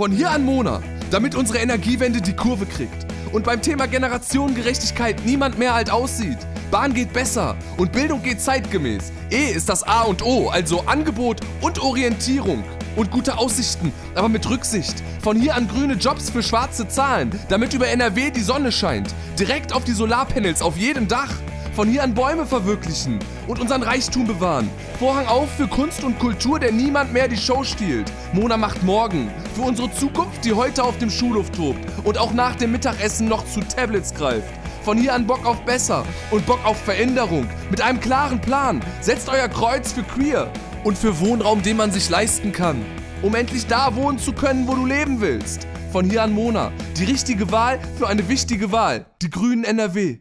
Von hier an Mona, damit unsere Energiewende die Kurve kriegt. Und beim Thema Generationengerechtigkeit niemand mehr alt aussieht. Bahn geht besser und Bildung geht zeitgemäß. E ist das A und O, also Angebot und Orientierung. Und gute Aussichten, aber mit Rücksicht. Von hier an grüne Jobs für schwarze Zahlen, damit über NRW die Sonne scheint. Direkt auf die Solarpanels auf jedem Dach. Von hier an Bäume verwirklichen und unseren Reichtum bewahren. Vorhang auf für Kunst und Kultur, der niemand mehr die Show stiehlt. Mona macht morgen. Für unsere Zukunft, die heute auf dem Schulhof tobt und auch nach dem Mittagessen noch zu Tablets greift. Von hier an Bock auf besser und Bock auf Veränderung. Mit einem klaren Plan. Setzt euer Kreuz für queer und für Wohnraum, den man sich leisten kann. Um endlich da wohnen zu können, wo du leben willst. Von hier an Mona. Die richtige Wahl für eine wichtige Wahl. Die Grünen NRW.